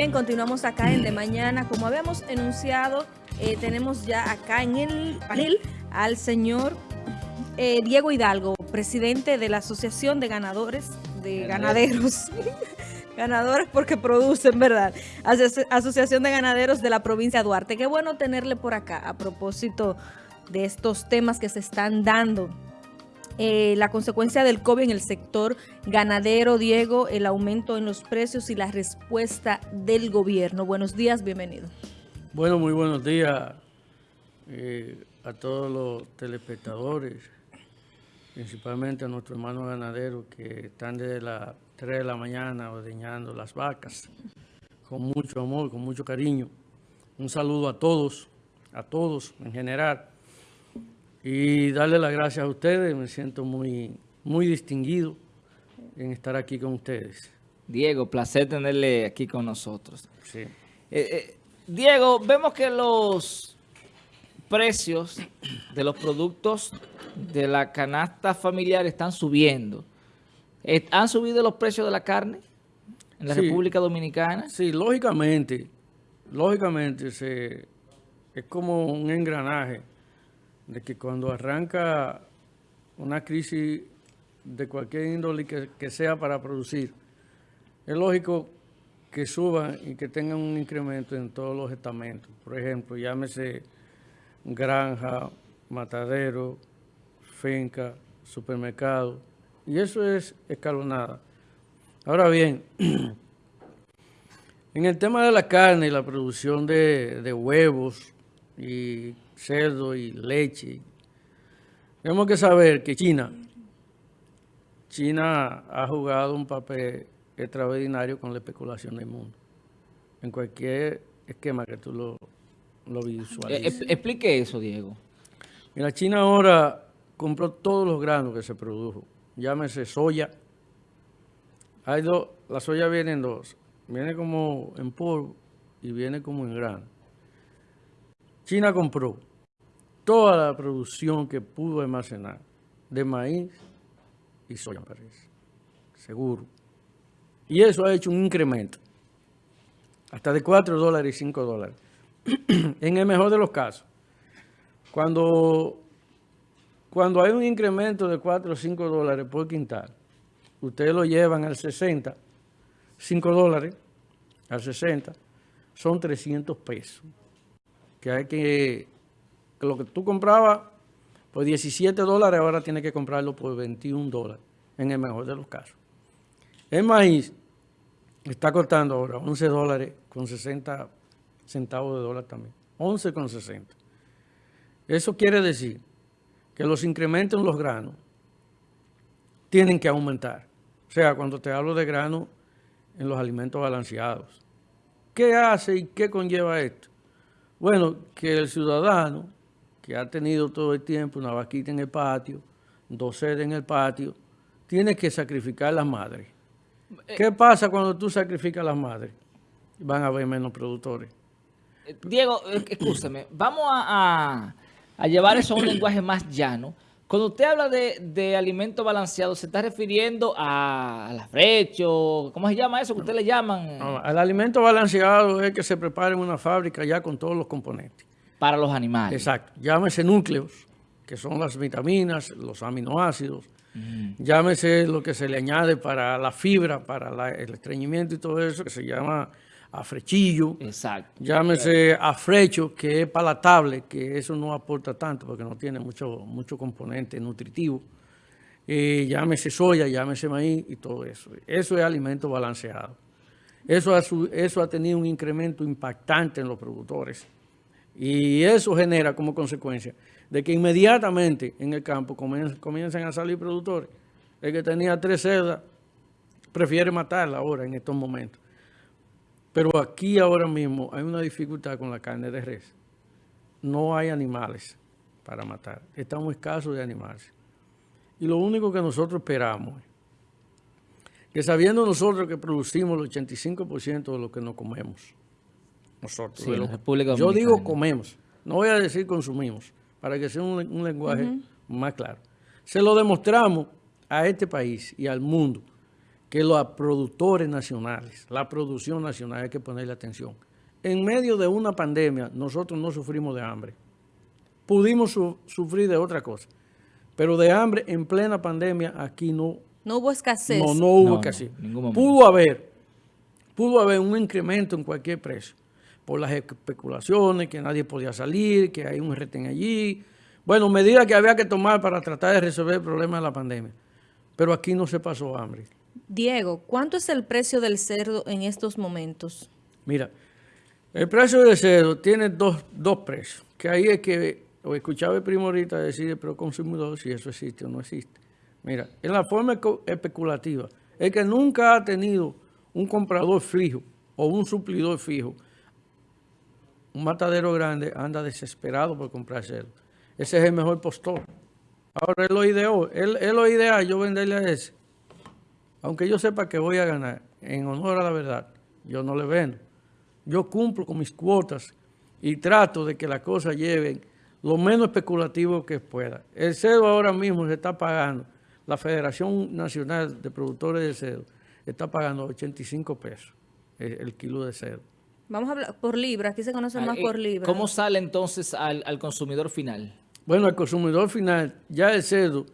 Bien, continuamos acá en De Mañana. Como habíamos enunciado, eh, tenemos ya acá en el panel al señor eh, Diego Hidalgo, presidente de la Asociación de Ganadores, de Ganaderos. Ganadores porque producen, ¿verdad? Asociación de Ganaderos de la provincia de Duarte. Qué bueno tenerle por acá a propósito de estos temas que se están dando eh, la consecuencia del COVID en el sector ganadero, Diego, el aumento en los precios y la respuesta del gobierno. Buenos días, bienvenido. Bueno, muy buenos días eh, a todos los telespectadores, principalmente a nuestros hermanos ganaderos que están desde las 3 de la mañana ordeñando las vacas, con mucho amor, con mucho cariño. Un saludo a todos, a todos en general y darle las gracias a ustedes. Me siento muy, muy distinguido en estar aquí con ustedes. Diego, placer tenerle aquí con nosotros. Sí. Eh, eh, Diego, vemos que los precios de los productos de la canasta familiar están subiendo. Eh, ¿Han subido los precios de la carne en la República Dominicana? Sí, lógicamente. Lógicamente se, es como un engranaje de que cuando arranca una crisis de cualquier índole que, sea para producir, es lógico que suban y que tengan un incremento en todos los estamentos. Por ejemplo, llámese granja, matadero, finca, supermercado, y eso es escalonada. Ahora bien, en el tema de la carne y la producción de, de huevos y cerdo y leche. Tenemos que saber que China, China ha jugado un papel extraordinario con la especulación del mundo. En cualquier esquema que tú lo, lo visualices. Eh, explique eso, Diego. Mira, China ahora compró todos los granos que se produjo. Llámese soya. Hay dos, la soya viene en dos. Viene como en polvo y viene como en grano. China compró toda la producción que pudo almacenar de maíz y soya, parece. Seguro. Y eso ha hecho un incremento. Hasta de 4 dólares y 5 dólares. en el mejor de los casos. Cuando, cuando hay un incremento de 4 o 5 dólares por quintal, ustedes lo llevan al 60, 5 dólares al 60, son 300 pesos. Que hay que lo que tú comprabas por 17 dólares, ahora tienes que comprarlo por 21 dólares, en el mejor de los casos. El maíz está costando ahora 11 dólares con 60 centavos de dólar también. 11 con 60. Eso quiere decir que los incrementos en los granos tienen que aumentar. O sea, cuando te hablo de grano en los alimentos balanceados. ¿Qué hace y qué conlleva esto? Bueno, que el ciudadano que ha tenido todo el tiempo una vaquita en el patio, dos sedes en el patio, tiene que sacrificar las madres. Eh, ¿Qué pasa cuando tú sacrificas las madres? Van a haber menos productores. Eh, Diego, eh, escúchame, vamos a, llevar eso a un lenguaje más llano. Cuando usted habla de, de alimento balanceado, ¿se está refiriendo a, a la frecho? ¿Cómo se llama eso que usted le llaman? No, el alimento balanceado es que se prepare en una fábrica ya con todos los componentes para los animales. Exacto. Llámese núcleos, que son las vitaminas, los aminoácidos. Llámese lo que se le añade para la fibra, para el estreñimiento y todo eso, que se llama afrechillo. Exacto. Llámese afrecho, que es palatable, que eso no aporta tanto porque no tiene mucho, mucho componente nutritivo. Eh, llámese soya, llámese maíz y todo eso. Eso es alimento balanceado. Eso eso ha tenido un incremento impactante en los productores. Y eso genera como consecuencia de que inmediatamente en el campo comienzan a salir productores. El que tenía tres cerdas prefiere matarla ahora en estos momentos. Pero aquí ahora mismo hay una dificultad con la carne de res. No hay animales para matar. Estamos escasos de animales. Y lo único que nosotros esperamos es que sabiendo nosotros que producimos el 85% de lo que nos comemos, nosotros. yo digo comemos, no voy a decir consumimos, para que sea un, lenguaje más claro. Se lo demostramos a este país y al mundo que los productores nacionales, la producción nacional, hay que ponerle atención. En medio de una pandemia, nosotros no sufrimos de hambre. Pudimos sufrir de otra cosa. Pero de hambre en plena pandemia aquí no. No hubo escasez. No, no hubo escasez. pudo haber, pudo haber un incremento en cualquier precio. Por las especulaciones, que nadie podía salir, que hay un retén allí. Bueno, medidas que había que tomar para tratar de resolver el problema de la pandemia. Pero aquí no se pasó hambre. Diego, ¿cuánto es el precio del cerdo en estos momentos? Mira, el precio del cerdo tiene dos, dos precios, que ahí es que o escuchaba el primo ahorita decir pero consumidor si eso existe o no existe. Mira, en la forma especulativa, es que nunca ha tenido un comprador fijo o un suplidor fijo, un matadero grande anda desesperado por comprar cerdo. Ese es el mejor postor. Ahora él lo ideó, él, lo idea yo venderle a ese. Aunque yo sepa que voy a ganar, en honor a la verdad, yo no le vendo. Yo cumplo con mis cuotas y trato de que las cosas lleven lo menos especulativo que pueda. El cerdo ahora mismo se está pagando, la Federación Nacional de Productores de Cerdo está pagando 85 pesos el, kilo de cerdo. Vamos a hablar por libra, aquí se conoce ah, más por eh, libra. ¿Cómo sale entonces al, consumidor final? Bueno, al consumidor final, ya el cerdo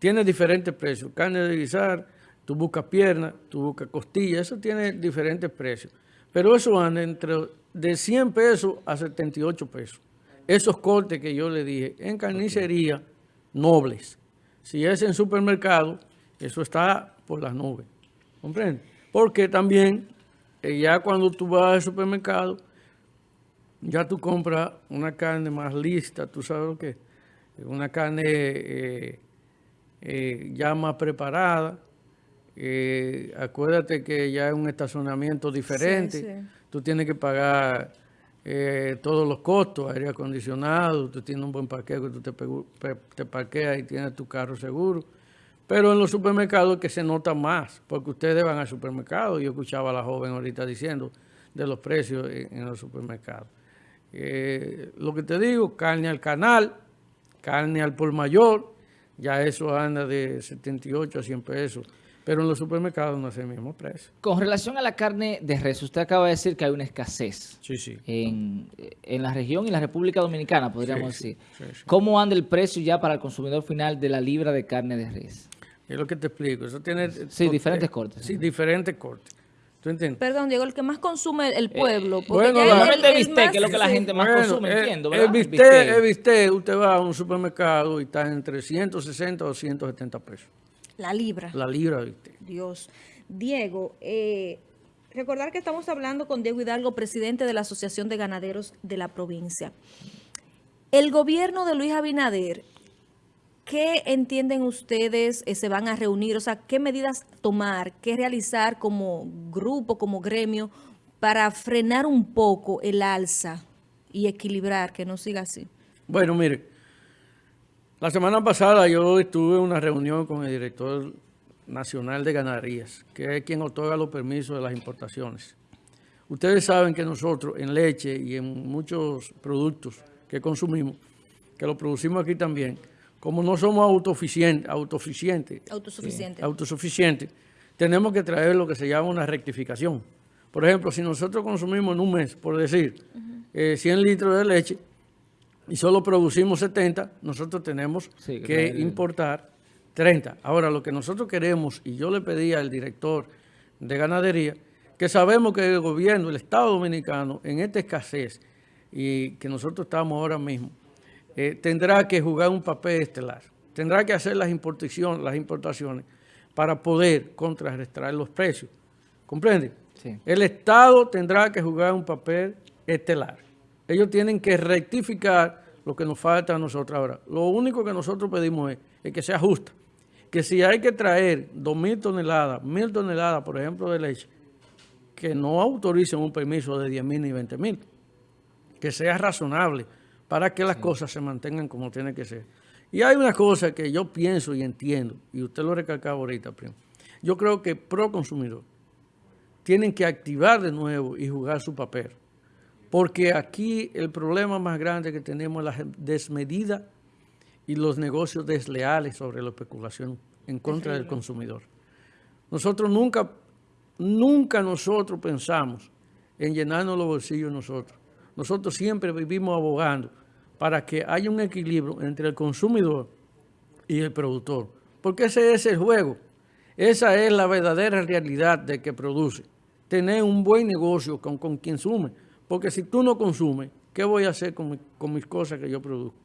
tiene diferentes precios. Carne de guisar, tú buscas pierna, tú buscas costilla, eso tiene diferentes precios. Pero eso anda entre de 100 pesos a 78 pesos esos cortes que yo le dije en carnicería nobles. Si es en supermercado, eso está por las nubes. ¿Comprende? Porque también, eh, ya cuando tú vas al supermercado, ya tú compras una carne más lista, tú sabes lo que una carne eh, eh, ya más preparada. acuérdate que ya es un estacionamiento diferente. Tú tienes que pagar eh, todos los costos, aire acondicionado, tú tienes un buen parqueo que tú te, te parqueas y tienes tu carro seguro. Pero en los supermercados que se nota más, porque ustedes van al supermercado. Yo escuchaba a la joven ahorita diciendo de los precios en, los supermercados. Eh, lo que te digo, carne al canal, carne al por mayor, ya eso anda de 78 a 100 pesos pero en los supermercados no es el mismo precio. Con relación a la carne de res, usted acaba de decir que hay una escasez sí, sí. En, la región y la República Dominicana, podríamos decir. ¿Cómo anda el precio ya para el consumidor final de la libra de carne de res? Es lo que te explico. Eso tiene... Sí, diferentes cortes. Sí, diferentes cortes. ¿Tú entiendes? Perdón, Diego, el que más consume el eh, pueblo. bueno, el, el, bistec, que es lo que la gente más consume, eh, entiendo, ¿verdad? El bistec, el bistec, usted va a un supermercado y está entre 160 o 170 pesos. La libra. La libra, Dios. Diego, eh, recordar que estamos hablando con Diego Hidalgo, presidente de la Asociación de Ganaderos de la provincia. El gobierno de Luis Abinader, ¿qué entienden ustedes eh, se van a reunir? O sea, ¿qué medidas tomar, qué realizar como grupo, como gremio, para frenar un poco el alza y equilibrar, que no siga así? Bueno, mire, la semana pasada yo estuve en una reunión con el director nacional de ganaderías, que es quien otorga los permisos de las importaciones. Ustedes saben que nosotros en leche y en muchos productos que consumimos, que lo producimos aquí también, como no somos autosuficientes, autosuficientes, tenemos que traer lo que se llama una rectificación. Por ejemplo, si nosotros consumimos en un mes, por decir, 100 eh, litros de leche, y solo producimos 70, nosotros tenemos que importar 30. Ahora, lo que nosotros queremos, y yo le pedí al director de ganadería, que sabemos que el gobierno, el Estado Dominicano, en esta escasez, y que nosotros estamos ahora mismo, eh, tendrá que jugar un papel estelar. Tendrá que hacer las importaciones, las importaciones para poder contrarrestar los precios. ¿Comprende? El Estado tendrá que jugar un papel estelar ellos tienen que rectificar lo que nos falta a nosotros ahora. Lo único que nosotros pedimos es, que sea justa. Que si hay que traer 2.000 toneladas, 1.000 toneladas, por ejemplo, de leche, que no autoricen un permiso de 10.000 ni 20.000. Que sea razonable para que las cosas se mantengan como tiene que ser. Y hay una cosa que yo pienso y entiendo, y usted lo recalcaba ahorita, primo. Yo creo que pro consumidor tienen que activar de nuevo y jugar su papel. Porque aquí el problema más grande que tenemos es la desmedida y los negocios desleales sobre la especulación en contra del consumidor. Nosotros nunca, nunca nosotros pensamos en llenarnos los bolsillos nosotros. Nosotros siempre vivimos abogando para que haya un equilibrio entre el consumidor y el productor. Porque ese es el juego. Esa es la verdadera realidad de que produce. Tener un buen negocio con, con quien sume. Porque si tú no consumes, ¿qué voy a hacer con, mis cosas que yo produzco?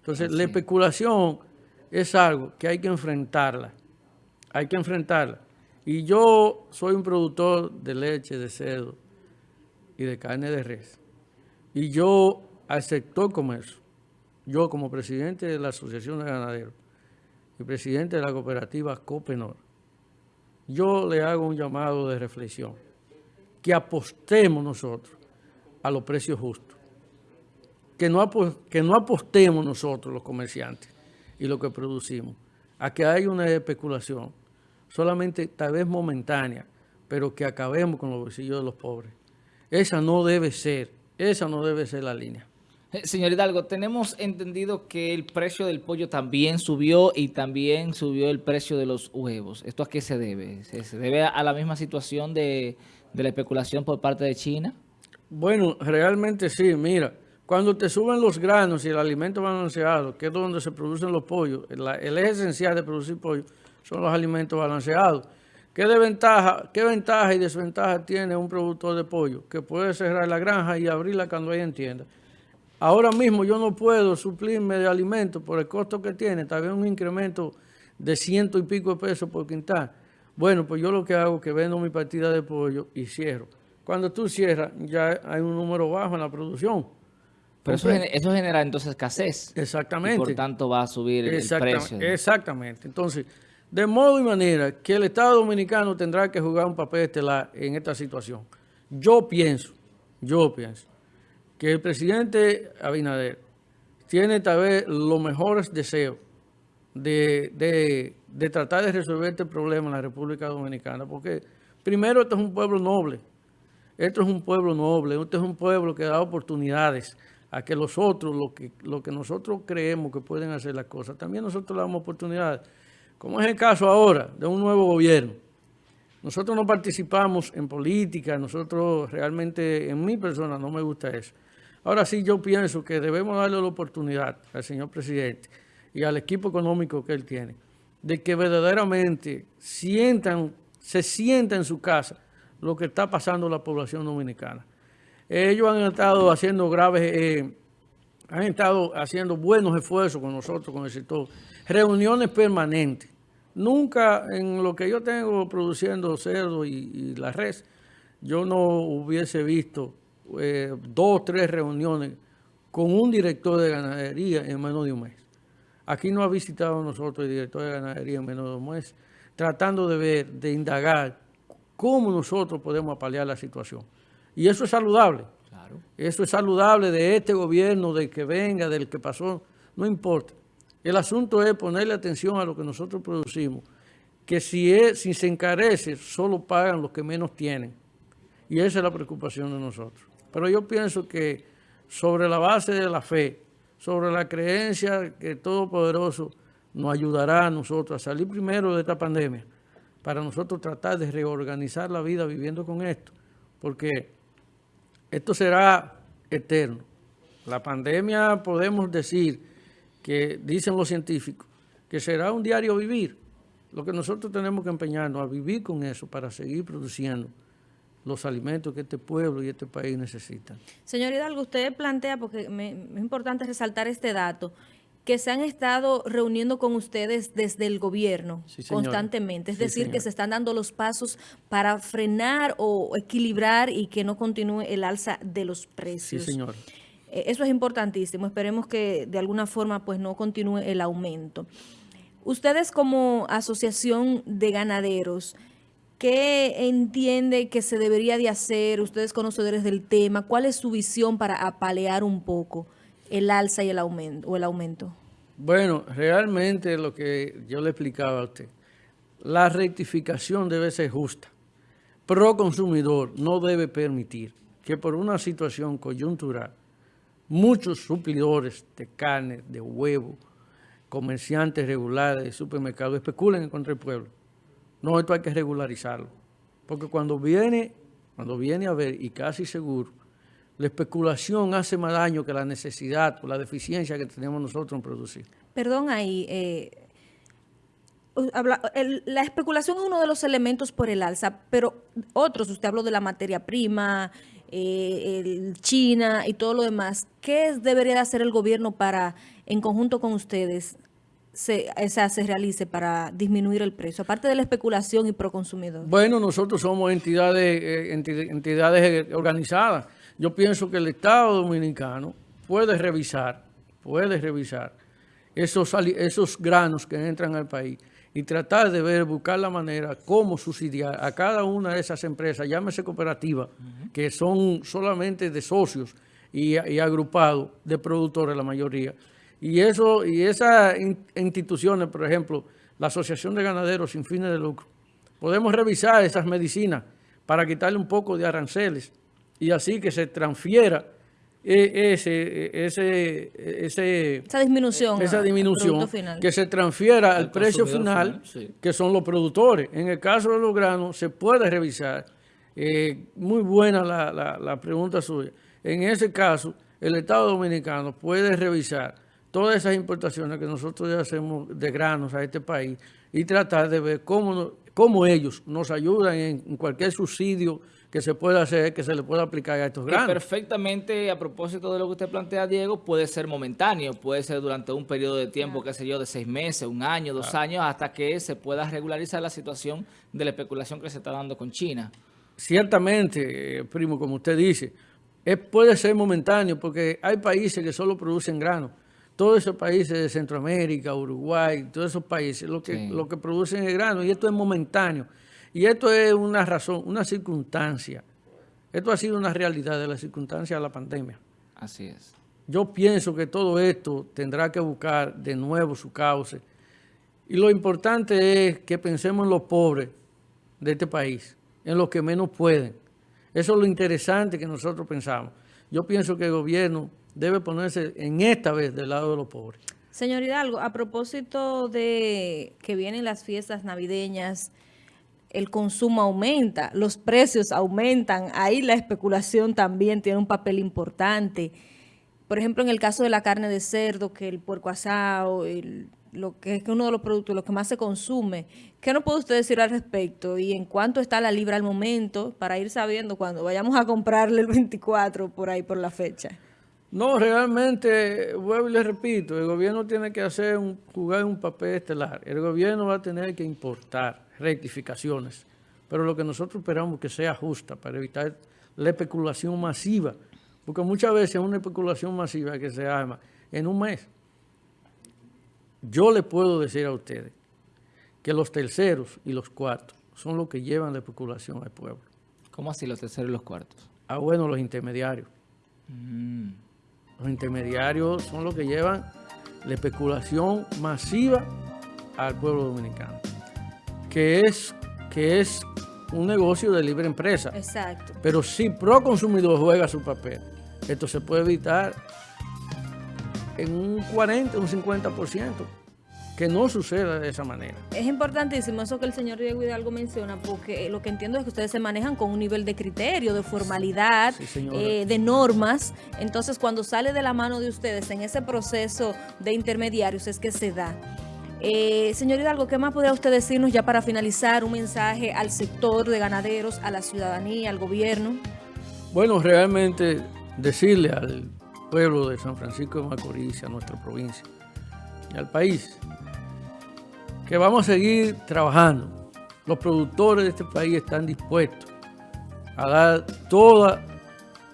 Entonces, la especulación es algo que hay que enfrentarla. Hay que enfrentarla. Y yo soy un productor de leche, de cerdo y de carne de res. Y yo, al sector comercio, yo como presidente de la Asociación de Ganaderos y presidente de la cooperativa Copenor, yo le hago un llamado de reflexión, que apostemos nosotros a los precios justos, que no, que no apostemos nosotros los comerciantes y lo que producimos, a que haya una especulación, solamente tal vez momentánea, pero que acabemos con los bolsillos de los pobres. Esa no debe ser, esa no debe ser la línea. Eh, señor Hidalgo, tenemos entendido que el precio del pollo también subió y también subió el precio de los huevos. ¿Esto a qué se debe? ¿Se debe a la misma situación de, la especulación por parte de China? Bueno, realmente sí. Mira, cuando te suben los granos y el alimento balanceado, que es donde se producen los pollos, el eje esencial de producir pollo son los alimentos balanceados. ¿Qué, ventaja, ¿Qué ventaja y desventaja tiene un productor de pollo? Que puede cerrar la granja y abrirla cuando hay en tienda. Ahora mismo yo no puedo suplirme de alimentos por el costo que tiene, tal vez un incremento de ciento y pico de pesos por quintal. Bueno, pues yo lo que hago es que vendo mi partida de pollo y cierro. Cuando tú cierras, ya hay un número bajo en la producción. Pero eso, eso, genera entonces escasez. Exactamente. Y por tanto va a subir el precio. Exactamente. Entonces, de modo y manera que el Estado Dominicano tendrá que jugar un papel estelar en esta situación. Yo pienso, yo pienso, que el presidente Abinader tiene tal vez los mejores deseos de, tratar de resolver este problema en la República Dominicana, porque primero esto es un pueblo noble, esto es un pueblo noble, esto es un pueblo que da oportunidades a que los otros, lo que, lo que nosotros creemos que pueden hacer las cosas, también nosotros le damos oportunidades, como es el caso ahora de un nuevo gobierno. Nosotros no participamos en política, nosotros realmente, en mi persona, no me gusta eso. Ahora sí yo pienso que debemos darle la oportunidad al señor presidente y al equipo económico que él tiene, de que verdaderamente sientan, se sienta en su casa lo que está pasando la población dominicana. Ellos han estado haciendo graves, eh, han estado haciendo buenos esfuerzos con nosotros, con el sector, reuniones permanentes. Nunca en lo que yo tengo produciendo cerdo y, y la res, yo no hubiese visto eh, dos tres reuniones con un director de ganadería en menos de un mes. Aquí no ha visitado nosotros el director de ganadería en menos de un mes, tratando de ver, de indagar cómo nosotros podemos apalear la situación. Y eso es saludable. Claro. Eso es saludable de este gobierno, del que venga, del que pasó, no importa. El asunto es ponerle atención a lo que nosotros producimos, que si, es, si se encarece, solo pagan los que menos tienen. Y esa es la preocupación de nosotros. Pero yo pienso que sobre la base de la fe, sobre la creencia que Todopoderoso nos ayudará a nosotros a salir primero de esta pandemia, para nosotros tratar de reorganizar la vida viviendo con esto, porque esto será eterno. La pandemia podemos decir que, dicen los científicos, que será un diario vivir. Lo que nosotros tenemos que empeñarnos a vivir con eso para seguir produciendo los alimentos que este pueblo y este país necesitan. Señor Hidalgo, usted plantea, porque me, es importante resaltar este dato, que se han estado reuniendo con ustedes desde el gobierno constantemente. Es decir, que se están dando los pasos para frenar o equilibrar y que no continúe el alza de los precios. Sí, señor. Eh, eso es importantísimo. Esperemos que de alguna forma pues no continúe el aumento. Ustedes como asociación de ganaderos, ¿Qué entiende que se debería de hacer? Ustedes conocedores del tema, ¿cuál es su visión para apalear un poco el alza y el aumento o el aumento? Bueno, realmente lo que yo le explicaba a usted, la rectificación debe ser justa. Pro consumidor no debe permitir que por una situación coyuntural muchos suplidores de carne, de huevo, comerciantes regulares de supermercados especulen contra el pueblo No, esto hay que regularizarlo. Porque cuando viene, cuando viene a ver, y casi seguro, la especulación hace más daño que la necesidad o la deficiencia que tenemos nosotros en producir. Perdón ahí, eh, la especulación es uno de los elementos por el alza, pero otros, usted habló de la materia prima, eh, el China y todo lo demás. ¿Qué debería de hacer el gobierno para, en conjunto con ustedes, se, esa se realice para disminuir el precio, aparte de la especulación y proconsumidor? Bueno, nosotros somos entidades, eh, entidades organizadas. Yo pienso que el Estado Dominicano puede revisar, puede revisar esos, esos granos que entran al país y tratar de ver, buscar la manera cómo subsidiar a cada una de esas empresas, llámese cooperativa, que son solamente de socios y, agrupados de productores la mayoría. Y eso y esas instituciones, por ejemplo, la Asociación de Ganaderos sin fines de lucro, podemos revisar esas medicinas para quitarle un poco de aranceles y así que se transfiera e, ese, ese, ese, esa disminución, esa disminución que se transfiera al, precio final, que son los productores. En el caso de los granos se puede revisar. Eh, muy buena la, la, la pregunta suya. En ese caso, el Estado Dominicano puede revisar todas esas importaciones que nosotros ya hacemos de granos a este país y tratar de ver cómo, cómo ellos nos ayudan en cualquier subsidio que se puede hacer, que se le pueda aplicar a estos granos. perfectamente, a propósito de lo que usted plantea, Diego, puede ser momentáneo, puede ser durante un periodo de tiempo, qué sé yo, de seis meses, un año, dos años, hasta que se pueda regularizar la situación de la especulación que se está dando con China. Ciertamente, eh, primo, como usted dice, puede ser momentáneo porque hay países que solo producen granos. Todos esos países de Centroamérica, Uruguay, todos esos países, lo que, lo que producen es grano y esto es momentáneo. Y esto es una razón, una circunstancia. Esto ha sido una realidad de la circunstancia de la pandemia. Así es. Yo pienso que todo esto tendrá que buscar de nuevo su cauce. Y lo importante es que pensemos en los pobres de este país, en los que menos pueden. Eso es lo interesante que nosotros pensamos. Yo pienso que el gobierno debe ponerse en esta vez del lado de los pobres. Señor Hidalgo, a propósito de que vienen las fiestas navideñas, el consumo aumenta, los precios aumentan, ahí la especulación también tiene un papel importante. Por ejemplo, en el caso de la carne de cerdo, que el puerco asado, lo que es uno de los productos, lo que más se consume. ¿Qué nos puede usted decir al respecto? ¿Y en cuánto está la libra al momento para ir sabiendo cuando vayamos a comprarle el 24 por ahí por la fecha? No, realmente, vuelvo y le repito, el gobierno tiene que hacer un, jugar un papel estelar. El gobierno va a tener que importar rectificaciones, pero lo que nosotros esperamos que sea justa para evitar la especulación masiva, porque muchas veces una especulación masiva que se arma en un mes. Yo le puedo decir a ustedes que los terceros y los cuartos son los que llevan la especulación al pueblo. ¿Cómo así los terceros y los cuartos? Ah, bueno, los intermediarios. Mm. Los intermediarios son los que llevan la especulación masiva al pueblo dominicano que es, que es un negocio de libre empresa. Exacto. Pero si pro consumidor juega su papel, esto se puede evitar en un 40, un 50%. Que no suceda de esa manera. Es importantísimo eso que el señor Diego Hidalgo menciona, porque lo que entiendo es que ustedes se manejan con un nivel de criterio, de formalidad, eh, de normas. Entonces, cuando sale de la mano de ustedes en ese proceso de intermediarios es que se da. Eh, señor Hidalgo, ¿qué más podría usted decirnos ya para finalizar un mensaje al sector de ganaderos, a la ciudadanía, al gobierno? Bueno, realmente decirle al pueblo de San Francisco de Macorís, a nuestra provincia y al país, que vamos a seguir trabajando. Los productores de este país están dispuestos a dar toda,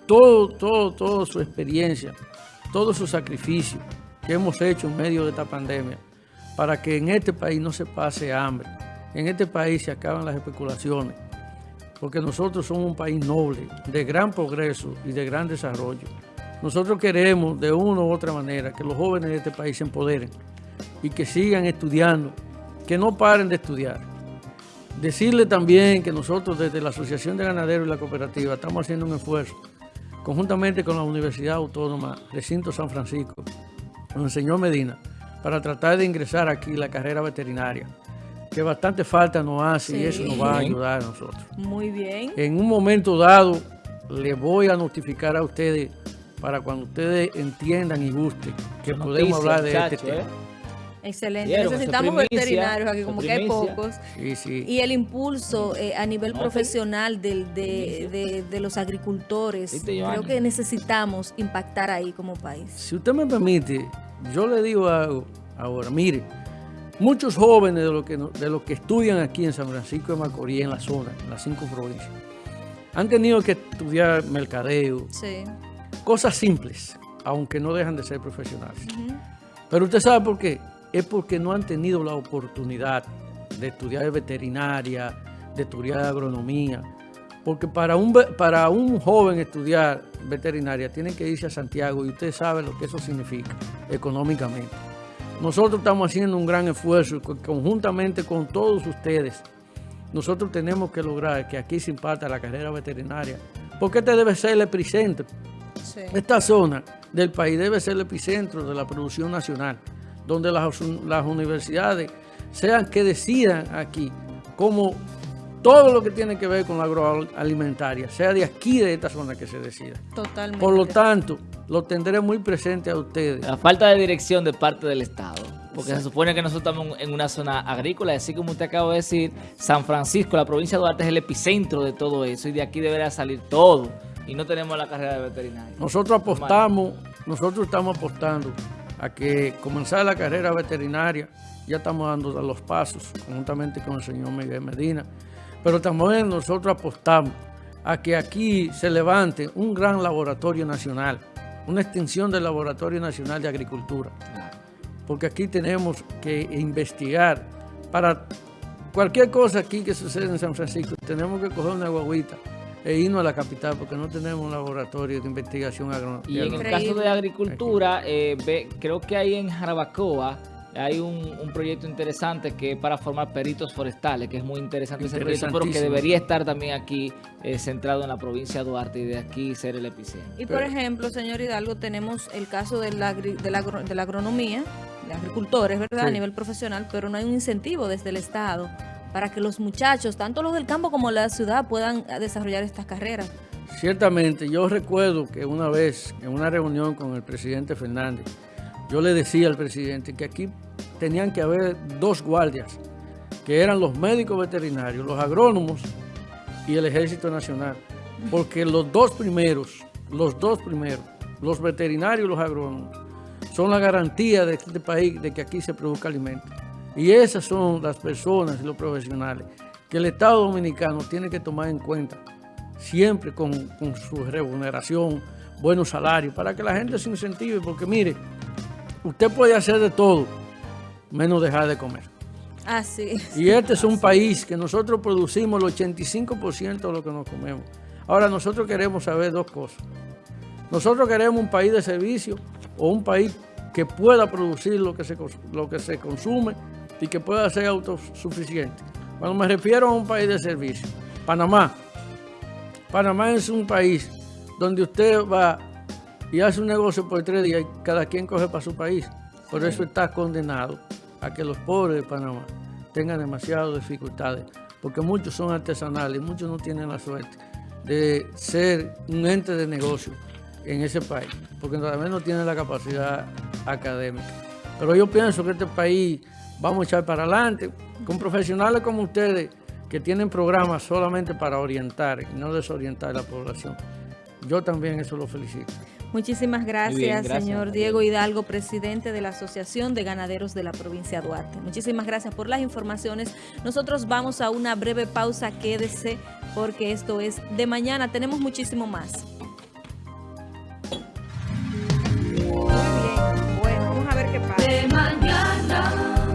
todo, todo, toda su experiencia, todo su sacrificio que hemos hecho en medio de esta pandemia para que en este país no se pase hambre, en este país se acaban las especulaciones, porque nosotros somos un país noble, de gran progreso y de gran desarrollo. Nosotros queremos de una u otra manera que los jóvenes de este país se empoderen y que sigan estudiando, que no paren de estudiar. Decirle también que nosotros desde la Asociación de Ganaderos y la Cooperativa estamos haciendo un esfuerzo conjuntamente con la Universidad Autónoma Recinto San Francisco, con el señor Medina, para tratar de ingresar aquí la carrera veterinaria, que bastante falta nos hace y eso nos va a ayudar a nosotros. Muy bien. En un momento dado, le voy a notificar a ustedes para cuando ustedes entiendan y gusten que podemos hablar de este tema. ¿eh? Excelente. Necesitamos veterinarios aquí, como que hay pocos. Sí, sí. Y el impulso eh, a nivel profesional del, de, de, los agricultores, creo que necesitamos impactar ahí como país. Si usted me permite, yo le digo algo ahora. Mire, muchos jóvenes de los que, de los que estudian aquí en San Francisco de Macorís, en la zona, en las cinco provincias, han tenido que estudiar mercadeo, cosas simples, aunque no dejan de ser profesionales. Pero usted sabe por qué es porque no han tenido la oportunidad de estudiar veterinaria, de estudiar agronomía. Porque para un, para un joven estudiar veterinaria tiene que irse a Santiago y usted sabe lo que eso significa económicamente. Nosotros estamos haciendo un gran esfuerzo conjuntamente con todos ustedes. Nosotros tenemos que lograr que aquí se imparta la carrera veterinaria. Porque este debe ser el epicentro. Esta zona del país debe ser el epicentro de la producción nacional donde las, las universidades sean que decidan aquí cómo todo lo que tiene que ver con la agroalimentaria, sea de aquí, de esta zona que se decida. Totalmente. Por lo tanto, lo tendré muy presente a ustedes. La falta de dirección de parte del Estado. Porque se supone que nosotros estamos en una zona agrícola, así como usted acaba de decir, San Francisco, la provincia de Duarte es el epicentro de todo eso y de aquí debería salir todo. Y no tenemos la carrera de veterinario. Nosotros apostamos, nosotros estamos apostando a que comenzara la carrera veterinaria. Ya estamos dando los pasos conjuntamente con el señor Miguel Medina. Pero también nosotros apostamos a que aquí se levante un gran laboratorio nacional, una extensión del Laboratorio Nacional de Agricultura. Porque aquí tenemos que investigar para cualquier cosa aquí que sucede en San Francisco. Tenemos que coger una guaguita e irnos a la capital porque no tenemos un laboratorio de investigación agronómica. Y en el caso de agricultura, eh, creo que hay en Jarabacoa hay un, proyecto interesante que es para formar peritos forestales, que es muy interesante ese proyecto, pero que debería estar también aquí eh, centrado en la provincia de Duarte y de aquí ser el epicentro. Y por ejemplo, señor Hidalgo, tenemos el caso de la, de la, de la agronomía, de agricultores, ¿verdad? A nivel profesional, pero no hay un incentivo desde el Estado para que los muchachos, tanto los del campo como la ciudad, puedan desarrollar estas carreras. Ciertamente, yo recuerdo que una vez en una reunión con el presidente Fernández, yo le decía al presidente que aquí tenían que haber dos guardias, que eran los médicos veterinarios, los agrónomos y el Ejército Nacional. Porque los dos primeros, los dos primeros, los veterinarios y los agrónomos, son la garantía de este país de que aquí se produzca alimento. Y esas son las personas y los profesionales que el Estado Dominicano tiene que tomar en cuenta, siempre con, su remuneración, buenos salarios, para que la gente se incentive, porque mire, usted puede hacer de todo, menos dejar de comer. Así Y este es un país que nosotros producimos el 85% de lo que nos comemos. Ahora, nosotros queremos saber dos cosas. Nosotros queremos un país de servicio o un país que pueda producir lo que se, lo que se consume y que pueda ser autosuficiente. Cuando me refiero a un país de servicio, Panamá. Panamá es un país donde usted va y hace un negocio por tres días y cada quien coge para su país. Por eso está condenado a que los pobres de Panamá tengan demasiadas dificultades, porque muchos son artesanales, muchos no tienen la suerte de ser un ente de negocio en ese país, porque todavía no tienen la capacidad académica. Pero yo pienso que este país vamos a echar para adelante con profesionales como ustedes que tienen programas solamente para orientar y no desorientar a la población. Yo también eso lo felicito. Muchísimas gracias, señor Diego Hidalgo, presidente de la Asociación de Ganaderos de la provincia de Duarte. Muchísimas gracias por las informaciones. Nosotros vamos a una breve pausa, quédese porque esto es de mañana. Tenemos muchísimo más.